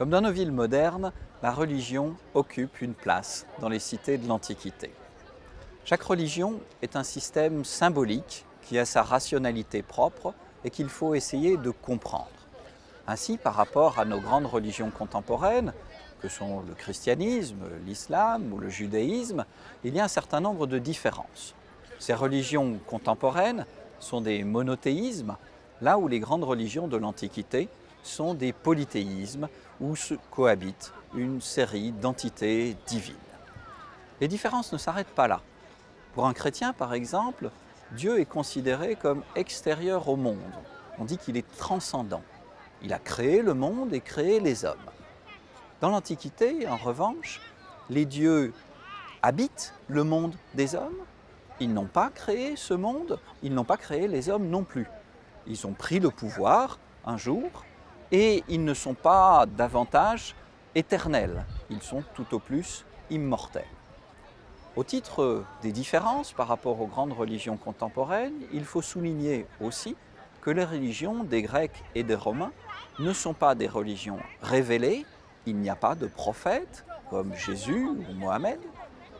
Comme dans nos villes modernes, la religion occupe une place dans les cités de l'Antiquité. Chaque religion est un système symbolique qui a sa rationalité propre et qu'il faut essayer de comprendre. Ainsi, par rapport à nos grandes religions contemporaines, que sont le christianisme, l'islam ou le judaïsme, il y a un certain nombre de différences. Ces religions contemporaines sont des monothéismes, là où les grandes religions de l'Antiquité sont des polythéismes où se cohabitent une série d'entités divines. Les différences ne s'arrêtent pas là. Pour un chrétien, par exemple, Dieu est considéré comme extérieur au monde. On dit qu'il est transcendant. Il a créé le monde et créé les hommes. Dans l'Antiquité, en revanche, les dieux habitent le monde des hommes. Ils n'ont pas créé ce monde, ils n'ont pas créé les hommes non plus. Ils ont pris le pouvoir un jour et ils ne sont pas davantage éternels, ils sont tout au plus immortels. Au titre des différences par rapport aux grandes religions contemporaines, il faut souligner aussi que les religions des Grecs et des Romains ne sont pas des religions révélées, il n'y a pas de prophètes comme Jésus ou Mohamed,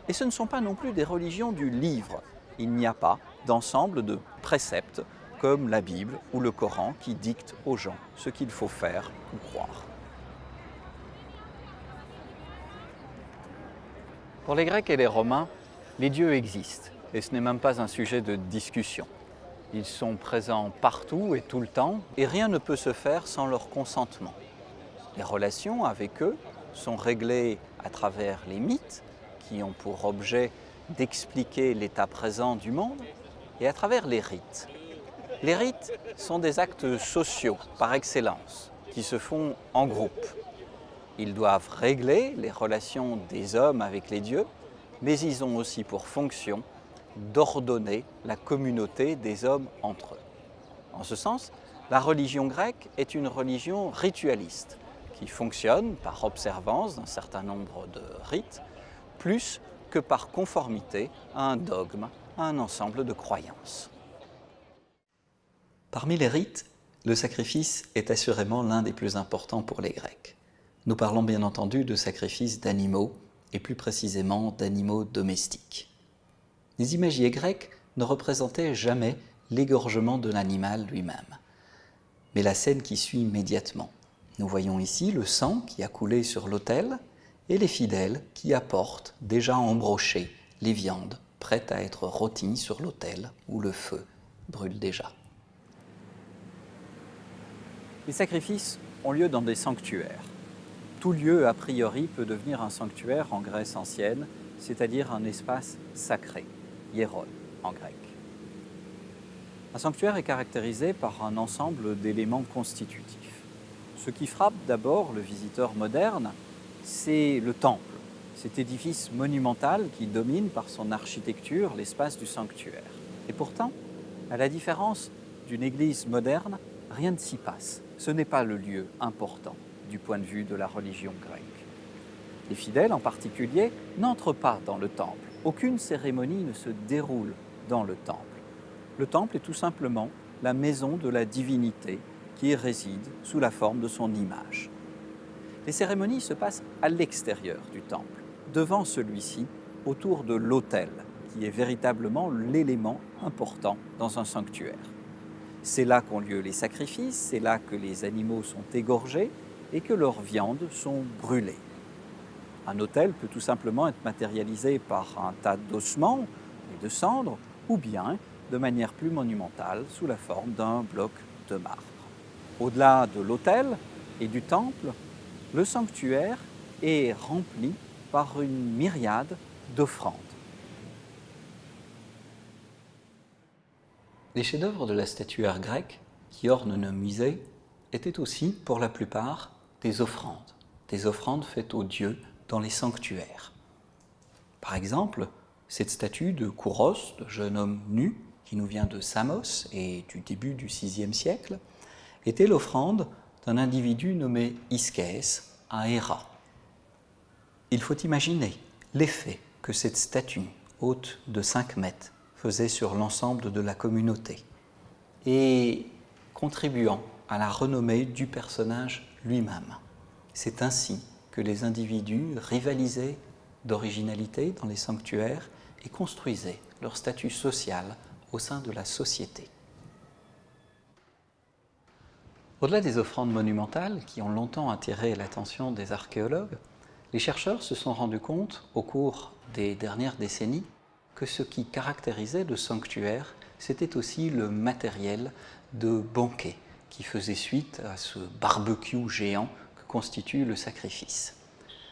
et ce ne sont pas non plus des religions du livre, il n'y a pas d'ensemble de préceptes comme la Bible ou le Coran qui dictent aux gens ce qu'il faut faire ou croire. Pour les Grecs et les Romains, les dieux existent et ce n'est même pas un sujet de discussion. Ils sont présents partout et tout le temps et rien ne peut se faire sans leur consentement. Les relations avec eux sont réglées à travers les mythes qui ont pour objet d'expliquer l'état présent du monde et à travers les rites. Les rites sont des actes sociaux par excellence qui se font en groupe. Ils doivent régler les relations des hommes avec les dieux, mais ils ont aussi pour fonction d'ordonner la communauté des hommes entre eux. En ce sens, la religion grecque est une religion ritualiste qui fonctionne par observance d'un certain nombre de rites, plus que par conformité à un dogme, à un ensemble de croyances. Parmi les rites, le sacrifice est assurément l'un des plus importants pour les Grecs. Nous parlons bien entendu de sacrifice d'animaux, et plus précisément d'animaux domestiques. Les imagiers grecs ne représentaient jamais l'égorgement de l'animal lui-même, mais la scène qui suit immédiatement. Nous voyons ici le sang qui a coulé sur l'autel et les fidèles qui apportent déjà embrochées les viandes prêtes à être rôties sur l'autel où le feu brûle déjà. Les sacrifices ont lieu dans des sanctuaires tout lieu, a priori, peut devenir un sanctuaire en Grèce ancienne, c'est-à-dire un espace sacré, hieron en grec. Un sanctuaire est caractérisé par un ensemble d'éléments constitutifs. Ce qui frappe d'abord le visiteur moderne, c'est le temple, cet édifice monumental qui domine par son architecture l'espace du sanctuaire. Et pourtant, à la différence d'une église moderne, rien ne s'y passe. Ce n'est pas le lieu important du point de vue de la religion grecque. Les fidèles en particulier n'entrent pas dans le temple. Aucune cérémonie ne se déroule dans le temple. Le temple est tout simplement la maison de la divinité qui réside sous la forme de son image. Les cérémonies se passent à l'extérieur du temple, devant celui-ci, autour de l'autel, qui est véritablement l'élément important dans un sanctuaire. C'est là qu'ont lieu les sacrifices, c'est là que les animaux sont égorgés, et que leurs viandes sont brûlées. Un autel peut tout simplement être matérialisé par un tas d'ossements et de cendres, ou bien de manière plus monumentale sous la forme d'un bloc de marbre. Au-delà de l'autel et du temple, le sanctuaire est rempli par une myriade d'offrandes. Les chefs-d'œuvre de la statuaire grecque qui ornent nos musées étaient aussi, pour la plupart, des offrandes, des offrandes faites aux dieux dans les sanctuaires. Par exemple, cette statue de Kouros, de jeune homme nu, qui nous vient de Samos et du début du VIe siècle, était l'offrande d'un individu nommé Iskès à Héra. Il faut imaginer l'effet que cette statue, haute de 5 mètres, faisait sur l'ensemble de la communauté et contribuant à la renommée du personnage lui-même, C'est ainsi que les individus rivalisaient d'originalité dans les sanctuaires et construisaient leur statut social au sein de la société. Au-delà des offrandes monumentales qui ont longtemps attiré l'attention des archéologues, les chercheurs se sont rendus compte au cours des dernières décennies que ce qui caractérisait le sanctuaire, c'était aussi le matériel de banquet qui faisait suite à ce barbecue géant que constitue le sacrifice.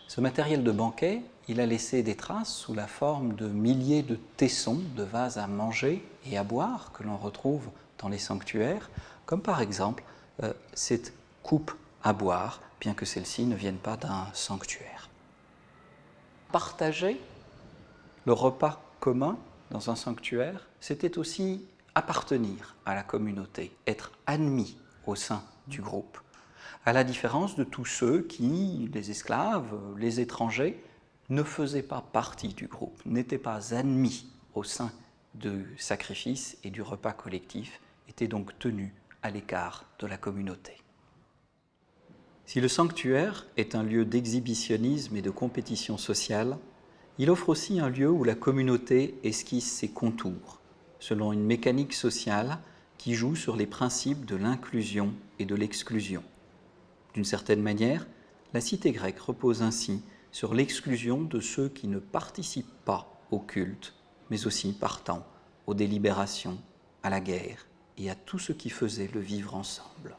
Ce matériel de banquet, il a laissé des traces sous la forme de milliers de tessons, de vases à manger et à boire que l'on retrouve dans les sanctuaires, comme par exemple euh, cette coupe à boire, bien que celle-ci ne vienne pas d'un sanctuaire. Partager le repas commun dans un sanctuaire, c'était aussi appartenir à la communauté, être admis au sein du groupe à la différence de tous ceux qui, les esclaves, les étrangers, ne faisaient pas partie du groupe, n'étaient pas admis au sein du sacrifice et du repas collectif, étaient donc tenus à l'écart de la communauté. Si le sanctuaire est un lieu d'exhibitionnisme et de compétition sociale, il offre aussi un lieu où la communauté esquisse ses contours, selon une mécanique sociale qui joue sur les principes de l'inclusion et de l'exclusion. D'une certaine manière, la cité grecque repose ainsi sur l'exclusion de ceux qui ne participent pas au culte, mais aussi partant aux délibérations, à la guerre et à tout ce qui faisait le vivre ensemble.